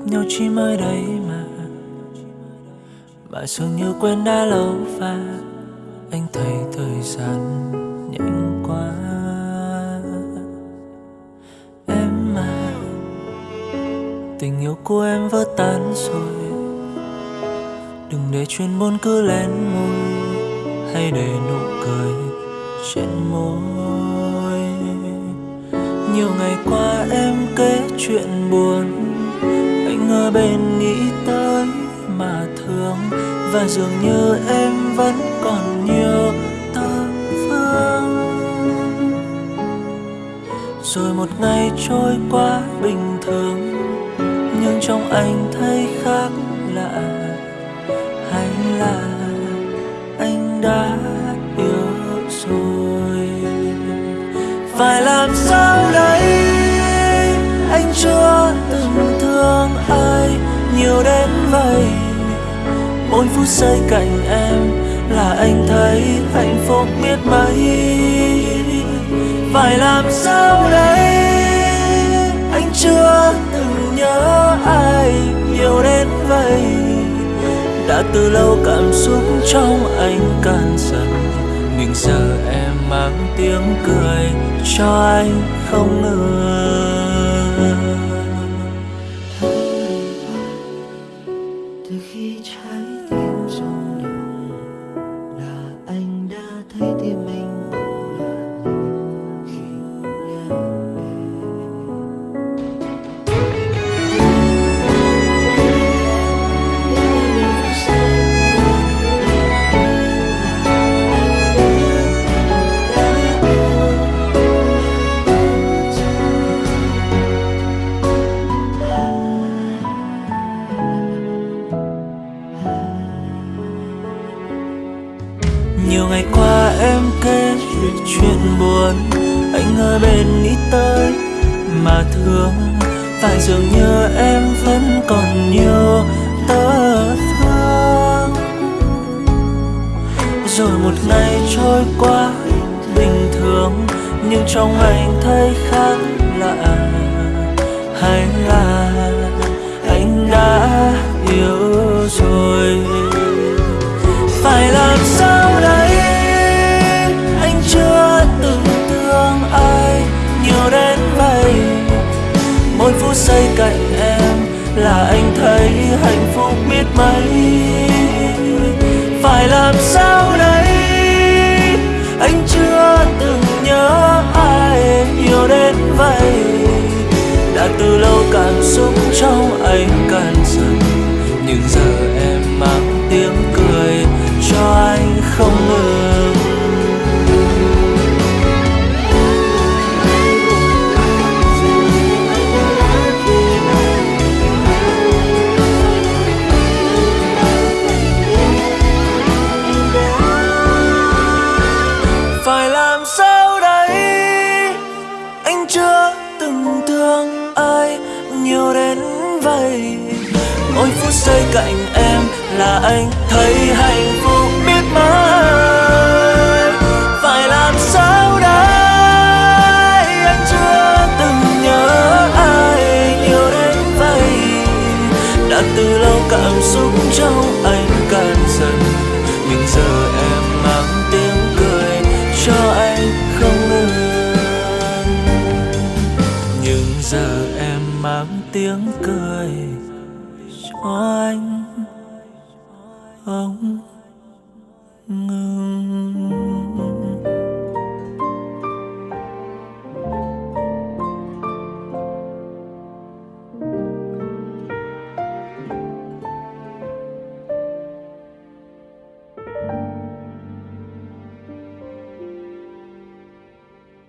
gặp nhau chỉ mới đây mà. Mà dường như quen đã lâu và Anh thấy thời gian nhanh quá. Em mà Tình yêu của em vỡ tan rồi. Đừng để chuyện buồn cứ lén môi Hay để nụ cười trên môi. Nhiều ngày qua em kể chuyện buồn bên nghĩ tới mà thương. Và dường như em vẫn còn nhiều tơ vương Rồi một ngày trôi qua bình thường, Nhưng trong anh thấy khác lạ. Hay là nhiều đến vậy. Mỗi phút giây cạnh em là anh thấy hạnh phúc biết mấy. Phải làm sao đây? Anh chưa từng nhớ ai nhiều đến vậy. Đã từ lâu cảm xúc trong anh cạn dần. Nhưng giờ em mang tiếng cười cho anh không ngờ. Nhiều ngày qua em kể chuyện buồn, Anh ở bên nghĩ tới mà thương. Phải dường như em vẫn còn nhiều tơ thương. Rồi một ngày trôi qua bình thường, Nhưng trong anh thấy khác lạ. Hay là giây cạnh em là anh thấy hạnh phúc biết mấy. Phải làm sao đây? Anh chưa từng nhớ ai nhiều đến vậy. Đã từ lâu cảm xúc trong anh vậy mỗi phút giây cạnh em là anh thấy hạnh phúc biết mấy phải làm sao đây? Anh chưa từng nhớ ai nhiều đến vậy. Đã từ lâu cảm xúc trong anh cạn dần. Nhưng giờ em mang tiếng cười cho anh không ngừng. Nhưng giờ em mang tiếng cười cho anh. Ông ngừng.